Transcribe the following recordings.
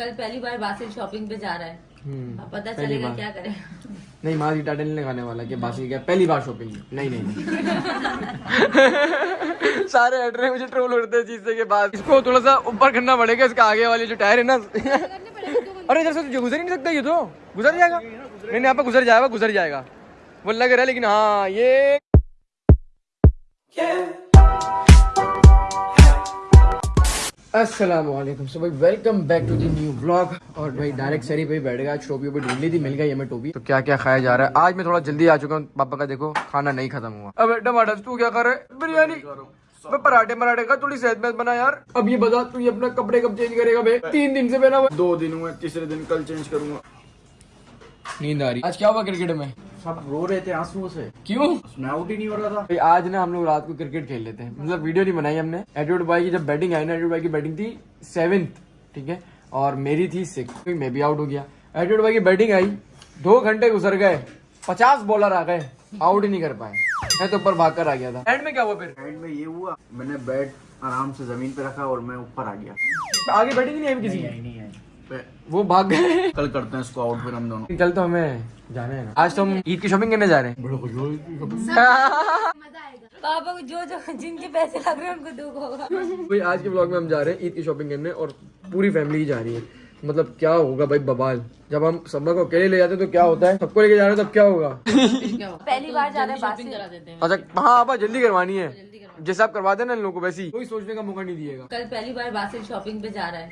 کل پہلی بار باسل شاپنگ پہ جا رہا ہے۔ پتا چلے گا کیا کرے۔ نہیں ماں نہیں لگانے والا کہ باسل پہلی بار شاپنگ نہیں نہیں سارے ایڈرے مجھے ٹرول اڑتے ہیں چیز سے اس کو تھوڑا سا اوپر کرنا پڑے گا اس کا آگے والے جو ٹائر ہے نا۔ ارے ادھر سے گزر ہی نہیں سکتا یہ تو۔ گزر جائے گا۔ نہیں نہیں گزر جائے گا گزر جائے گا۔ وہ لگ رہا ہے لیکن ہاں یہ السلام علیکم۔ سو بھائی welcome back to the new blog اور بھائی ڈائریکٹ سری پہ بیٹھ گیا۔ ٹوپی اوپر ڈھونڈ لی تھی، مل گئی ہمیں ٹوپی۔ تو کیا کیا کھایا جا رہا ہے؟ آج میں تھوڑا جلدی آ چکا ہوں۔ پاپا کا دیکھو، کھانا نہیں ختم ہوا۔ اب ٹماٹر تو کیا کر رہے؟ بریانی۔ پراٹھے مراٹھے کا تھوڑی صحت مند بنا یار۔ اب یہ بتا، تو یہ اپنا کپڑے کب چینج کرے گا بھائی؟ تین دن سے پہنا دو دن ہوئے تیسرے دن کل چینج کروں گا۔ نیند آ رہی آج کیا ہوا کرکٹ میں؟ سب رو رہے تھے آنسو سے۔ کیوں؟ میں ہی نہیں ہو رہا تھا۔ آج نا ہم لوگ رات کو کرکٹ کھیل لیتے ہیں۔ مطلب ویڈیو نہیں بنائی ہم نے۔ ایٹیوڈ بھائی کی جب بیٹنگ آئی نا ایٹیوڈ بھائی کی بیٹنگ تھی سیونتھ ٹھیک ہے؟ اور میری تھی سکس۔ میں بھی آؤٹ ہو گیا۔ ایٹیوڈ بھائی کی بیٹنگ آئی۔ دو گھنٹے گزر گئے۔ پچاس بالر آ گئے۔ آؤٹ ہی نہیں کر پائے۔ میں تو اوپر بھاگ کر آ گیا تھا۔ اینڈ میں کیا ہوا پھر؟ اینڈ میں یہ ہوا میں نے بیٹ آرام سے زمین پہ رکھا اور میں اوپر آ گیا۔ آگے بیٹنگ نہیں آئی کسی نہیں وہ بھاگ گئے۔ کل کرتے ہیں اس کو آؤٹ پھر ہم دونوں۔ کل تو ہمیں جانے ہے آج تو ہم عید کی شاپنگ کرنے جا رہے ہیں۔ پاپا جو جو جن کے پیسے لگ رہے ہیں ان کو دکھ ہوگا آج کے بلاگ میں ہم جا رہے ہیں عید کی شاپنگ کرنے اور پوری فیملی ہی جا رہی ہے۔ مطلب کیا ہوگا بھائی ببال۔ جب ہم سبا کو اکیلے لے جاتے تو کیا ہوتا ہے؟ سب کو لے کے جا رہے تب کیا ہوگا؟ پہلی بار جا رہے ہیں اچھا ہاں آپ جلدی کروانی ہے۔ جیسا آپ کروا دیں نا ان لوگوں کو ویسی کوئی سوچنے کا موقع نہیں دیے گا۔ کل پہلی بار باسل شاپنگ پہ جا رہا ہے۔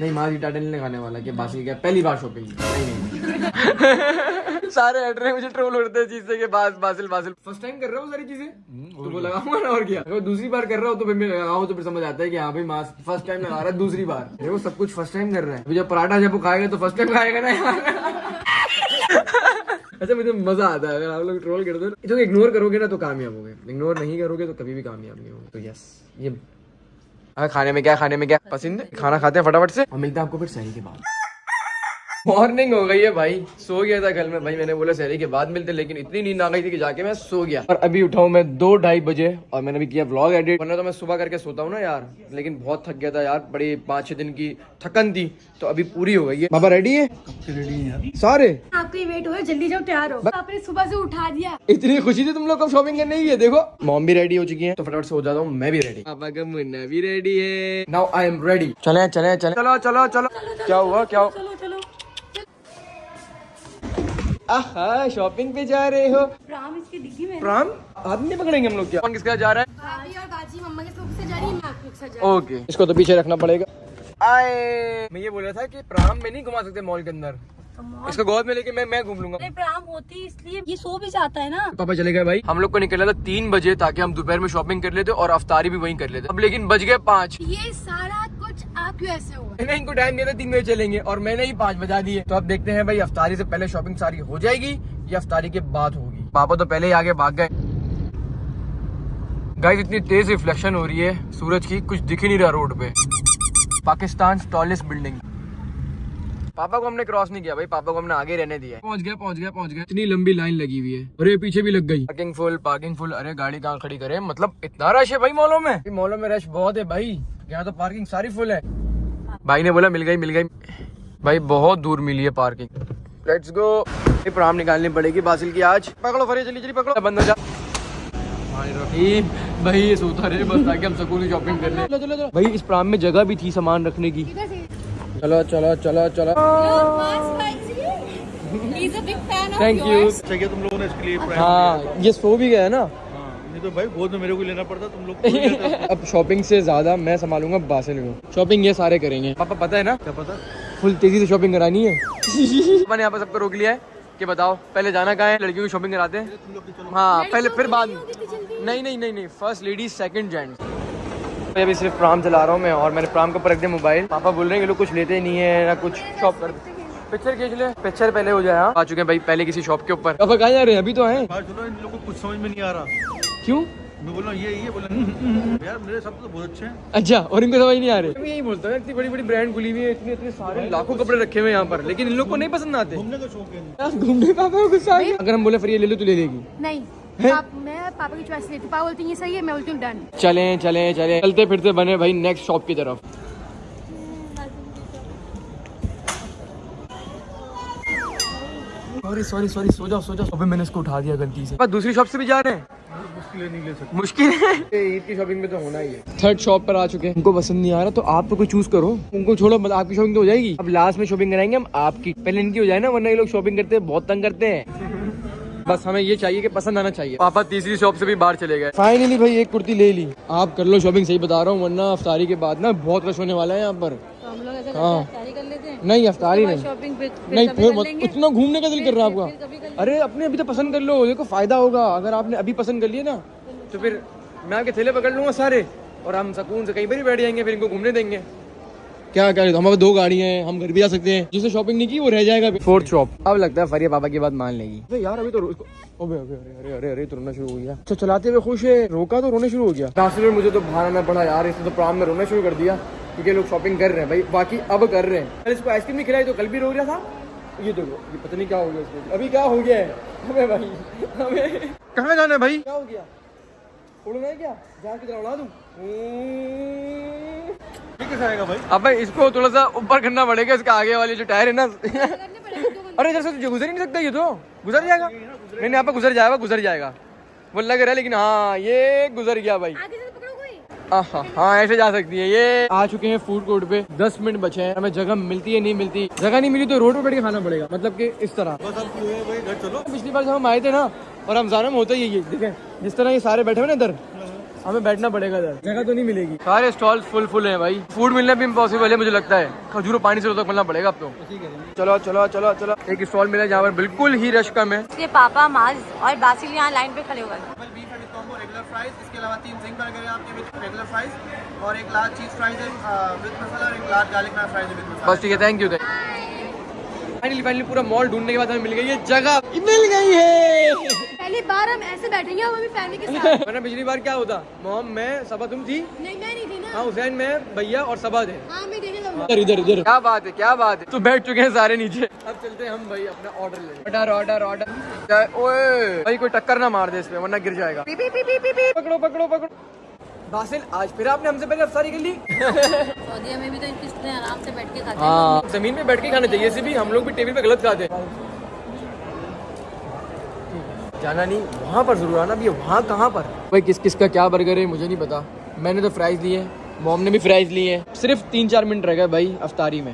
نہیں ماں جی ٹاٹا نہیں کھانے والا کہ باسل کیا پہلی بار شاپنگ سارے ہٹ رہے مجھے ٹرول اڑتے چیز سے کہ باس باسل باسل۔ فرسٹ ٹائم کر رہا ہوں ساری چیزیں؟ تو وہ لگاؤں گا نا اور کیا؟ اگر دوسری بار کر رہا ہوں تو پھر میں لگاؤں تو پھر سمجھ آتا ہے کہ ہاں بھائی ماں فرسٹ ٹائم لگا رہا ہے دوسری بار۔ وہ سب کچھ فرسٹ ٹائم کر رہا ہے۔ جب پراٹھا جب وہ کھائے گا تو فرسٹ ٹائم کھائے گا نا اچھا مجھے مزہ آتا ہے۔ اگر آپ لوگ ٹرول کر دو جو اگنور کرو گے نا تو کامیاب ہو گئے اگنور نہیں کرو گے تو کبھی بھی کامیاب نہیں ہوگا تو یس یہ کھانے میں کیا کھانے میں کیا پسند کھانا کھاتے ہیں فٹافٹ سے۔ اور ملتا ہے آپ کو پھر صحیح کے بعد۔ مارننگ ہو گئی ہے بھائی۔ سو گیا تھا کل میں۔ بھائی میں نے بولا سہری کے بعد ملتے لیکن اتنی نیند آ گئی تھی کہ جا کے میں سو گیا۔ اور ابھی اٹھاؤں میں دو ڈھائی بجے اور میں نے بھی کیا بلاگ ایڈیٹ ورنہ تو میں صبح کر کے سوتا ہوں نا یار لیکن بہت تھک گیا تھا یار۔ بڑی پانچ چھ دن کی تھکن تھی تو ابھی پوری ہو گئی ہے۔ بابا ریڈی ہے سارے۔ آپ کو ویٹ ہو جلدی جاؤ تیار ہو۔ آپ نے صبح سے اٹھا دیا۔ اتنی خوشی تھی تم لوگ کب شاپنگ کرنے کی ہے؟ دیکھو۔ موم بھی ریڈی ہو چکی ہے تو فٹافٹ سے ہو جاتا ہوں میں بھی ریڈی پاپا کا منا بھی ریڈی ہے۔ ناؤ آئی ایم ریڈی چلے چلے چلے چلو چلو چلو۔ کیا ہوا؟ کیا ہوا شاپنگ پہ جا رہے ہو۔ پرام اس کی ڈگی میں پرام ہاتھ نہیں پکڑیں گے ہم لوگ کیا؟ کس کا جا رہا ہے؟ اوکے۔ اس کو تو پیچھے رکھنا پڑے گا۔ آئے۔ میں یہ بول رہا تھا کہ پرام میں نہیں گھما سکتے مال کے اندر۔ اس کو گود میں لے کے میں میں گھوم لوں گا۔ اس لیے سو بھی جاتا ہے نا۔ پاپا چلے گئے بھائی۔ ہم لوگ کو نکلا تھا تین بجے تاکہ ہم دوپہر میں شاپنگ کر لیتے اور افطاری بھی وہیں کر لیتے۔ اب لیکن بج گئے پانچ۔ یہ سارا کچھ آنکھوں ایسے ہو؟ میں نے ان کو ٹائم دیا تھا تین بجے چلیں گے اور میں نے ہی پانچ بجا دیے۔ تو اب دیکھتے ہیں بھائی، افطاری سے پہلے شاپنگ ساری ہو جائے گی یا افطاری کے بعد ہوگی؟ پاپا تو پہلے ہی آگے بھاگ گئے۔ گائز اتنی تیز ریفلیکشن ہو رہی ہے سورج کی، کچھ دکھ ہی نہیں رہا روڈ پہ۔ پاکستان ٹالسٹ بلڈنگ پاپا کو ہم نے کراس نہیں کیا بھائی پاپا کو ہم نے آگے رہنے دیا پہنچ گیا پہنچ گیا پہنچ گیا۔ اتنی لمبی لائن لگی ہوئی ہے۔ ارے پیچھے بھی لگ گئی۔ پارکنگ فل پارکنگ فل ارے گاڑی کہاں کھڑی کرے؟ مطلب اتنا رش ہے بھائی مالوں میں۔ مالوں میں رش بہت ہے بھائی۔ یہاں تو پارکنگ ساری فل ہے۔ بھائی نے بولا مل گئی مل گئی۔ بھائی بہت دور ملی ہے پارکنگ لیٹس گو پرام نکالنی پڑے گی باسل کی آج۔ پکڑو فری چلی چلی پکڑو۔ بند ہو جا۔ بھائی سوتا رہے بس تاکہ ہم سکون شاپنگ کر لیں۔ بھائی اس پرام میں جگہ بھی تھی سامان رکھنے کی۔ چلو چلو چلو چلو۔ تھینک اچھا، یو تم لوگوں نے ہاں یہ سو بھی گیا ہے نا؟ ہاں، اب شاپنگ سے زیادہ میں سنبھالوں گا باسل کو شاپنگ یہ سارے کریں گے۔ پاپا پتہ ہے نا؟ کیا پتہ؟ فل تیزی سے شاپنگ کرانی ہے۔ میں نے یہاں پہ سب کو روک لیا ہے کہ بتاؤ پہلے جانا کہاں ہے؟ لڑکیوں کی شاپنگ کراتے ہیں؟ ہاں پہلے پھر بعد نہیں نہیں نہیں نہیں فرسٹ لیڈیز سیکنڈ جینٹس میں ابھی صرف پرام چلا رہا ہوں میں اور میں نے پرام کو پر رکھ دیا موبائل۔ پاپا بول رہے ہیں لوگ کچھ لیتے نہیں ہیں نہ کچھ شاپ کر پکچر کھینچ لیں پکچر پہلے ہو جائے آ چکے ہیں بھائی پہلے کسی شاپ کے اوپر۔ پاپا کہاں جا رہے ہیں؟ ابھی تو ہیں کچھ سمجھ میں نہیں آ رہا۔ کیوں؟ یہ اچھا اور ان کو سمجھ نہیں آ رہے۔ یہی بولتا ہوں اتنی بڑی بڑی برانڈ کھلی ہوئی ہے اتنے اتنے سارے لاکھوں کپڑے رکھے ہوئے یہاں پر۔ لیکن ان لوگ کو نہیں پسند آتے۔ گھومنے کا شوق ہے۔ اگر ہم بولے لے لو تو لے لے گی۔ نہیں۔ میں پاپا چلیں چلیں چلیں۔ چلتے پھرتے بنے بھائی نیکسٹ شاپ کی طرف۔ سوری سوری سوری سو جاؤ سو جاؤ۔ ابھی میں نے اس کو اٹھا دیا غلطی سے۔ دوسری شاپ سے بھی جا رہے ہیں؟ مشکل ہے عید کی شاپنگ میں تو ہونا ہی ہے۔ تھرڈ شاپ پر آ چکے ہیں۔ ان کو پسند نہیں آ رہا تو آپ تو کوئی چوز کرو۔ ان کو چھوڑو مطلب آپ کی شاپنگ تو ہو جائے گی۔ اب لاسٹ میں شاپنگ کرائیں گے ہم آپ کی۔ پہلے ان کی ہو جائے نا ورنہ یہ لوگ شاپنگ کرتے ہیں بہت تنگ کرتے ہیں۔ بس ہمیں یہ چاہیے کہ پسند آنا چاہیے۔ پاپا تیسری شاپ سے بھی باہر چلے گئے۔ فائنلی بھائی ایک کرتی لے لی۔ آپ کر لو شاپنگ صحیح بتا رہا ہوں ورنہ افطاری کے بعد نا بہت رش ہونے والا ہے یہاں پر۔ ہاں۔ نہیں افطاری نہیں۔ نہیں پھر اتنا گھومنے کا دل کر رہا ہے آپ کا۔ ارے اپنے ابھی تو پسند کر لو دیکھو فائدہ ہوگا۔ اگر آپ نے ابھی پسند کر لیے نا تو پھر میں آپ کے تھیلے پکڑ لوں گا سارے۔ اور ہم سکون سے کہیں پر ہی بیٹھ جائیں گے پھر ان کو گھومنے دیں گے۔ کیا کرے تو ہمارے دو گاڑی ہیں ہم گھر بھی جا سکتے ہیں۔ جس نے شاپنگ نہیں کی وہ رہ جائے گا۔ فورتھ شاپ اب لگتا ہے فریہ بابا کی بات مان لے گی۔ یار ابھی تو ارے ارے تو رونا شروع ہو گیا۔ اچھا چلاتے ہوئے خوش ہے روکا تو رونے شروع ہو گیا۔ راستے میں مجھے تو باہر آنا پڑا یار اس نے تو پرام میں رونا شروع کر دیا کیونکہ لوگ شاپنگ کر رہے ہیں۔ بھائی باقی اب کر رہے ہیں۔ اس کو آئس کریم نہیں کھلائی تو کل بھی رو گیا تھا؟ یہ دیکھو یہ پتہ نہیں کیا ہو گیا اس کو۔ ابھی کیا ہو گیا ہے؟ ہمیں بھائی ہمیں کہاں جانا ہے بھائی؟ کیا ہو گیا؟ اڑنا کیا؟ جا کے اڑا دوں۔ اب اس کو تھوڑا سا اوپر کرنا پڑے گا اس کا آگے والے جو ٹائر ہے نا۔ ارے ادھر سے گزر ہی نہیں سکتا یہ تو گزر جائے گا۔ نہیں نہیں آپ گزر جائے گا گزر جائے گا۔ وہ لگ رہا ہے لیکن ہاں یہ گزر گیا بھائی۔ ہاں،, ہاں ایسے جا سکتی ہے۔ یہ آ چکے ہیں فوڈ کورٹ پہ۔ دس منٹ بچے ہیں۔ ہمیں جگہ ملتی ہے نہیں ملتی۔ جگہ نہیں ملی تو روڈ پہ بیٹھ کے کھانا پڑے گا۔ مطلب کہ اس طرح۔ پچھلی بار جب ہم آئے تھے نا اور ہم رمضان میں ہوتا ہی یہ دیکھیں جس طرح یہ سارے بیٹھے ہوئے نا ادھر ہمیں بیٹھنا پڑے گا ادھر۔ جگہ تو نہیں ملے گی۔ سارے اسٹال فل فل ہیں بھائی۔ فوڈ ملنا بھی امپاسبل ہے مجھے لگتا ہے۔ کھجور پانی سے تک ملنا پڑے گا آپ کو چلو چلو چلو چلو۔ ایک اسٹال ملا جہاں پر بالکل ہی رش کم ہے۔ اس کے پاپا ماز اور باسل یہاں لائن پہ کھڑے ہوئے بس ٹھیک ہے تھینک یو فائنلی فائنلی پورا مال ڈھونڈنے کے بعد ہمیں مل گئی ہے جگہ۔ مل گئی ہے۔ پہلی بار ہم ایسے بیٹھیں گے ہم اپنی فیملی کے ساتھ۔ ورنہ پچھلی بار کیا ہوتا؟ موم میں سبا تم تھی؟ نہیں میں نہیں تھی نا۔ ہاں حسین میں بھیا اور سبا تھے۔ ہاں میں دیکھنے لگا ادھر ادھر ادھر۔ کیا بات ہے کیا بات ہے؟ تو بیٹھ چکے ہیں سارے نیچے۔ اب چلتے ہیں ہم بھائی اپنا آرڈر لیں آرڈر آرڈر آرڈر اوئے۔ بھائی کوئی ٹکر نہ مار دے اس پہ ورنہ گر جائے گا۔ پکڑو پکڑو پکڑو۔ باسل آج پھر آپ نے ہم سے پہلے افساری کر لی۔ سعودیہ میں بھی تو قسط نے آرام سے بیٹھ کے کھاتے ہیں۔ ہاں، زمین پہ بیٹھ کے کھانا چاہیے اسی بھی ہم لوگ بھی ٹیبل پہ غلط کھاتے ہیں۔ جانا نہیں وہاں پر ضرور آنا بھی وہاں کہاں پر؟ بھائی کس کس کا کیا برگر ہے مجھے نہیں پتا۔ میں نے تو فرائز لیے موم نے بھی فرائز لیے ہیں۔ صرف تین چار منٹ رہ گئے بھائی افطاری میں۔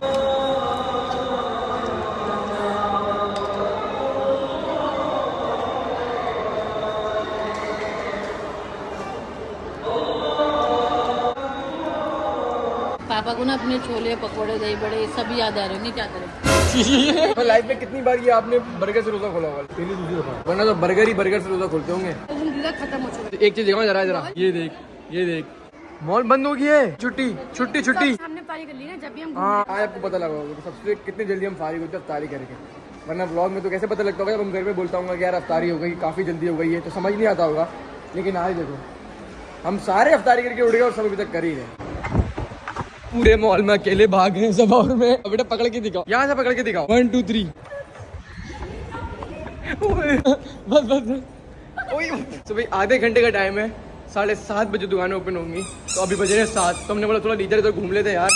کو نا اپنے چھولے پکوڑے دہی بڑے سب یاد آ رہے ہیں کیا کریں؟ لائف میں کتنی بار یہ آپ نے برگر سے روزہ کھولا ہوا پہلی دوسری دفعہ ورنہ تو برگر ہی برگر سے روزہ کھولتے ہوں گے۔ ایک چیز دیکھو ذرا ذرا۔ یہ دیکھ یہ دیکھ۔ مال بند ہو گئی ہے۔ چھٹی چھٹی چھٹی۔ ہم نے پاری کر لی نا جب بھی ہم ہاں، آپ کو پتہ لگا ہوگا سب سے کتنی جلدی ہم فارغ ہوتے ہیں افطاری کر کے۔ ورنہ بلاگ میں تو کیسے پتہ لگتا ہوگا؟ جب ہم گھر پہ بولتا ہوں گا کہ یار افطاری ہو گئی کافی جلدی ہو گئی ہے تو سمجھ نہیں آتا ہوگا۔ لیکن آج دیکھو ہم سارے افطاری کر کے اٹھ گئے اور سب ابھی تک کر ہی رہے۔ پورے مال میں اکیلے بھاگ ہیں سب میں۔ بیٹا پکڑ کے دکھاؤ۔ یہاں سے پکڑ کے دکھاؤ۔ ون ٹو تھری بس بس تو بھائی آدھے گھنٹے کا ٹائم ہے۔ ساڑھے سات بجے دکانیں اوپن ہوں گی۔ تو ابھی بجے سات۔ تو ہم نے بولا تھوڑا لیڈر ادھر گھوم لیتے یار۔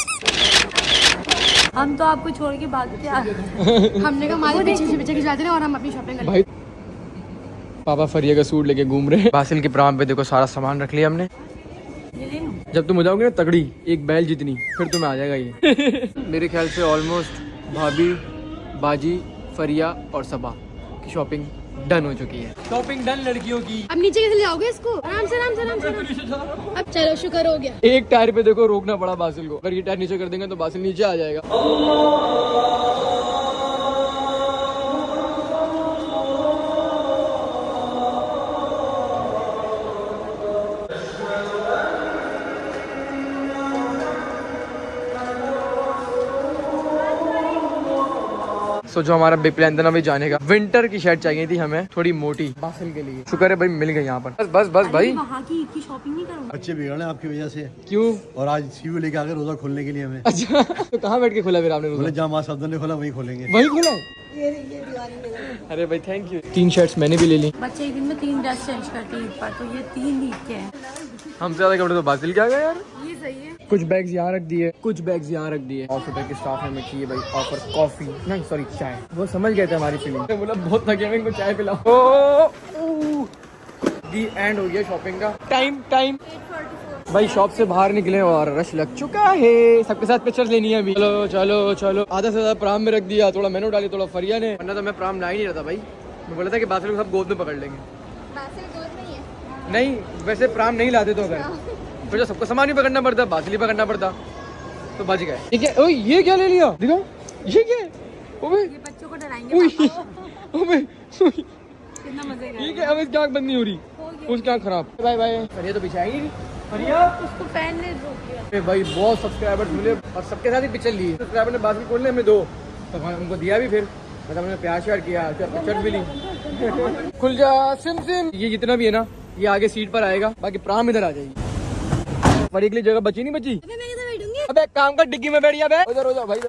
ہم تو آپ کو چھوڑ کے بھاگتے ہم نے کہا ہمارے پیچھے سے پیچھے کھچاتے ہیں اور ہم اپنی شاپنگ کرتے پاپا فریا کا سوٹ لے کے گھوم رہے ہیں۔ باسل کی پرام پہ دیکھو سارا سامان رکھ لیا ہم نے۔ جب تم ہو جاؤ گے نا تگڑی ایک بیل جتنی پھر تمہیں آ جائے گا یہ۔ میرے خیال سے آلموسٹ بھابھی باجی فریا اور صبا کی شاپنگ ڈن ہو چکی ہے۔ شاپنگ ڈن لڑکیوں کی۔ اب نیچے کیسے جاؤ گے اس کو؟ آرام سے آرام سے آرام سے۔ اب چلو شکر ہو گیا۔ ایک ٹائر پہ دیکھو روکنا پڑا باسل کو۔ اگر یہ ٹائر نیچے کر دیں گے تو باسل نیچے آ جائے گا۔ سو جو ہمارا بگ پلان تھا نا جانے کا۔ ونٹر کی شرٹ چاہیے تھی ہمیں تھوڑی موٹی۔ باسل کے لیے۔ شکر ہے بھائی مل گئی یہاں پر۔ بس بس بس بھائی۔ بچے بگڑے آپ کی وجہ سے۔ کیوں؟ اور آج سی لے کے آگے روزہ کھولنے کے لیے ہمیں۔ اچھا۔ تو کہاں بیٹھ کے کھولا پھر آپ نے روزہ؟ جہاں صاحب نے کھولا وہی کھولیں گے۔ وہی کھولا ارے بھائی تھینک یو تین شرٹس میں نے بھی لے لی۔ بچے ایک دن میں تین ڈریس چینج کرتے ہیں تو یہ تین عید کے ہیں۔ ہم سے زیادہ کپڑے تو باسل کیا گئے یار؟ یہ صحیح ہے۔ کچھ بیگز یہاں رکھ دیے۔ کچھ بیگز یہاں رکھ دیے۔ آفر تک اسٹاف ہمیں کیے بھائی؟ آفر کافی نہیں سوری چائے۔ وہ سمجھ گئے تھے ہماری فیلنگ بولا بہت تھکے ہوئے ان کو چائے پلاؤ دی اینڈ ہو گیا شاپنگ کا۔ ٹائم ٹائم بھائی شاپ سے باہر نکلے اور رش لگ چکا ہے۔ سب کے ساتھ پکچر لینی ہے ابھی۔ چلو چلو چلو۔ آدھا سے زیادہ پرام میں رکھ دیا۔ تھوڑا مینو ڈالی تھوڑا فریا نے۔ ورنہ تو میں پرام لا ہی نہیں رہتا بھائی۔ میں بولا تھا کہ باسل کو سب گود میں پکڑ لیں گے۔ نہیں ویسے پرام نہیں لاتے تو اگر۔ پھر سب کو سامان ہی پکڑنا پڑتا باسل ہی پکڑنا پڑتا تو بچ گئے۔ ٹھیک ہے یہ کیا لے لیا؟ دیکھو یہ کیا ہے؟ اب اس کی آنکھ بند نہیں ہو رہی۔ اس کی آنکھ خراب۔ بھائی بھائی تو پیچھے آئی نہیں۔ پہننے بھائی بہت سبسکرائبر ملے اور سب کے ساتھ ہی پکچر لی سبسکرائبر نے بات کھولنے ہمیں دو۔ تو ان کو دیا بھی پھر۔ مطلب ہم نے پیار کیا پکچر بھی لی۔ کھل جا سم سم یہ جتنا بھی ہے نا یہ آگے سیٹ پر آئے گا۔ باقی پرام ادھر آ جائے گی۔ بڑی جگہ بچی نہیں بچی؟ ابے کام کا ڈگی میں بیٹھ گیا ادھر ادھر بھائی۔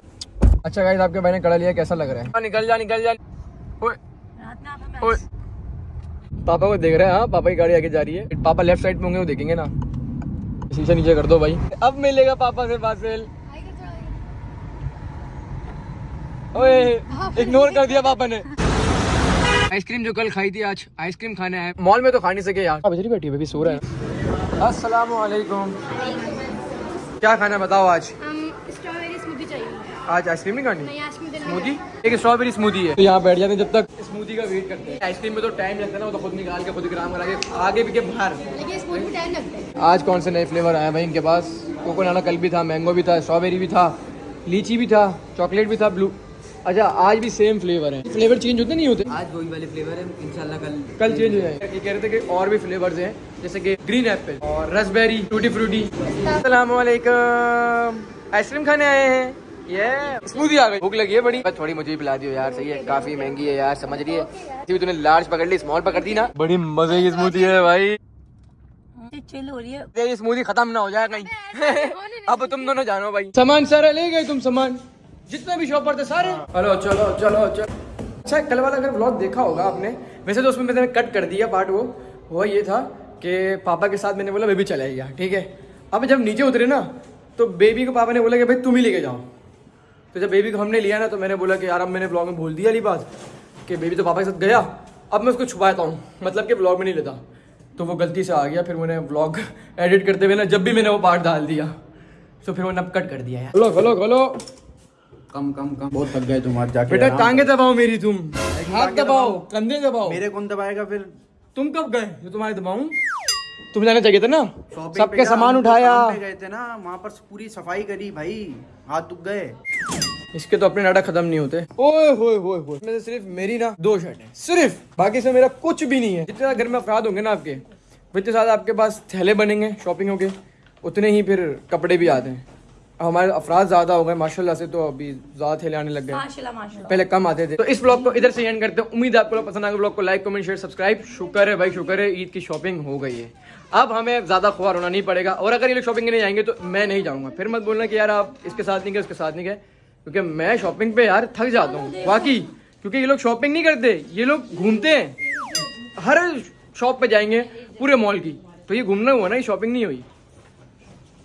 اچھا گائز آپ کے بھائی نے کڑا لیا کیسا لگ رہا ہے؟ نکل جا نکل جا۔ پاپا کو دیکھ رہے ہیں پاپا کی گاڑی آگے جا رہی ہے۔ پاپا لیفٹ سائڈ پہ ہوں گے وہ دیکھیں گے نا۔ شیشہ نیچے کر دو بھائی۔ اب ملے گا پاپا سے فاصل۔ اگنور کر دیا پاپا نے۔ آئس کریم جو کل کھائی تھی آج آئس کریم کھانا ہے۔ مال میں تو کھا نہیں سکے یار۔ بجری بیٹھی بیبی سو رہا ہے۔ السلام علیکم۔ کیا کھانا بتاؤ آج؟ آج آئس کریم نہیں کھانی؟ اسموتھی ایک اسٹرابیری اسموتھی ہے۔ یہاں بیٹھ جاتے ہیں جب تک۔ اسموتھی کا ویٹ کرتے ہیں۔ آئس کریم میں تو ٹائم لگتا ہے نا وہ تو خود نکال کے خود گرام کرا کے آگے بھی کے باہر۔ آج کون سے نئے فلیور آئے ہیں بھائی ان کے پاس؟ کوکونانا کل بھی تھا مینگو بھی تھا اسٹرابیری بھی تھا لیچی بھی تھا چاکلیٹ بھی تھا بلو اچھا آج بھی سیم فلیور ہیں۔ فلیور چینج ہوتے نہیں ہوتے؟ آج وہی والے فلیور ہیں انشاءاللہ کل کل چینج ہو جائیں۔ یہ کہہ رہے تھے کہ اور بھی فلیورز ہیں جیسے کہ گرین ایپل اور رس بیری ٹوٹی فروٹی السلام علیکم آئس کریم کھانے آئے ہیں۔ یہ بھوک لگی ہے بڑی تھوڑی مجھے پلا دیو یار صحیح ہے کافی مہنگی ہے یار سمجھ رہی ہے تھی لارج پکڑ لی اسمال پکڑ دی نا بڑی مزے کی اسمودی ہے بھائی چل ہو رہی ہے تیری ختم نہ ہو جائے کہیں اب تم دونوں جانو بھائی سامان سارا لے گئے تم سامان جتنے بھی شاپ پر تھے سارے چلو چلو چلو اچھا کل والا اگر بلاگ دیکھا ہوگا آپ نے ویسے تو اس میں میں نے کٹ کر دیا پارٹ وہ ہوا یہ تھا کہ پاپا کے ساتھ میں نے بولا بیبی چلے گیا ٹھیک ہے اب جب نیچے اترے نا تو بیبی کو پاپا نے بولا کہ بھائی تم ہی لے کے جاؤ پھر جب بیبی کو ہم نے لیا نا تو میں نے بولا کہ یار اب میں نے بلاگ میں بھول دیا علی بات کہ بیبی تو پاپا کے ساتھ گیا اب میں اس کو چھپاتا ہوں مطلب کہ بلاگ میں نہیں لیتا۔ تو وہ غلطی سے آ گیا پھر میں نے بلاگ ایڈٹ کرتے ہوئے نا جب بھی میں نے وہ پارٹ ڈال دیا۔ تو پھر وہ نب کٹ کر دیا ہے۔ بولو بولو بولو کم کم کم۔ بہت تھک گئے تم آج جا کے بیٹا ٹانگیں دباؤ میری تم۔ ہاتھ دباؤ کندھے دباؤ۔ میرے کون دبائے گا پھر؟ تم کب گئے؟ جو تمہارے دباؤں تم جانا چاہیے تھے نا؟ سب کے سامان اٹھایا۔ گئے تھے نا وہاں پر پوری صفائی کری بھائی ہاتھ دکھ گئے۔ اس کے تو اپنے ناٹا ختم نہیں ہوتے۔ اوئے ہوئے ہوئے ہوئے۔ میں صرف میری نا دو شرٹ ہے صرف۔ باقی سے میرا کچھ بھی نہیں ہے۔ جتنا گھر میں افراد ہوں گے نا آپ کے اتنے ساتھ آپ کے پاس تھیلے بنیں گے شاپنگ ہو کے اتنے ہی پھر کپڑے بھی آتے ہیں۔ ہمارے افراد زیادہ ہو گئے ماشاء اللہ سے تو ابھی زیادہ تھیلے آنے لگ گئے۔ پہلے کم آتے تھے۔ تو اس بلاگ کو ادھر سے اینڈ کرتے ہیں۔ امید آپ کو پسند آگے بلاگ کو لائک کمنٹ شیئر سبسکرائب شکر ہے بھائی شکر ہے عید کی شاپنگ ہو گئی ہے۔ اب ہمیں زیادہ خوار ہونا نہیں پڑے گا اور اگر یہ لوگ شاپنگ نہیں جائیں گے تو میں نہیں جاؤں گا۔ پھر مت بولنا کہ یار آپ اس کے ساتھ نہیں گئے اس کے ساتھ نہیں گئے۔ کیونکہ میں شاپنگ پہ یار تھک جاتا ہوں۔ واقعی کیونکہ یہ لوگ شاپنگ نہیں کرتے یہ لوگ گھومتے ہیں۔ ہر شاپ پہ جائیں گے پورے مال کی۔ تو یہ گھومنا ہوا نا یہ شاپنگ نہیں ہوئی۔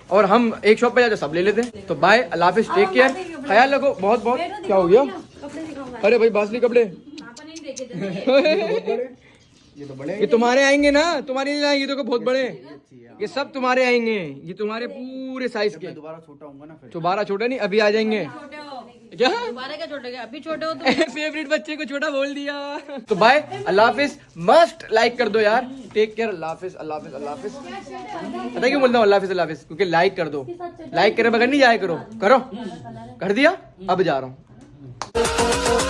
اور ہم ایک شاپ پہ جا کے سب لے لیتے ہیں۔ تو بائے اللہ حافظ ٹیک کیئر خیال رکھو بہت بہت۔ کیا ہو گیا؟ ارے بھائی باسلی کپڑے۔ یہ بڑے یہ تمہارے آئیں گے نا تمہارے لیے یہ تو بہت بڑے یہ سب تمہارے آئیں گے یہ تمہارے پورے سائز کے۔ دوبارہ چھوٹا چھوٹا نہیں ابھی آ جائیں گے۔ کیا؟ فیوریٹ بچے کو چھوٹا بول دیا۔ تو بھائی اللہ حافظ۔ مسٹ لائک کر دو یار۔ ٹیک کیئر اللہ حافظ اللہ حافظ اللہ حافظ۔ پتا کیوں بولتا ہوں؟ اللہ حافظ اللہ حافظ۔ کیونکہ لائک کر دو۔ لائک کرے بغیر نہیں جایا کرو۔ کرو۔ کر دیا؟ اب جا رہا ہوں۔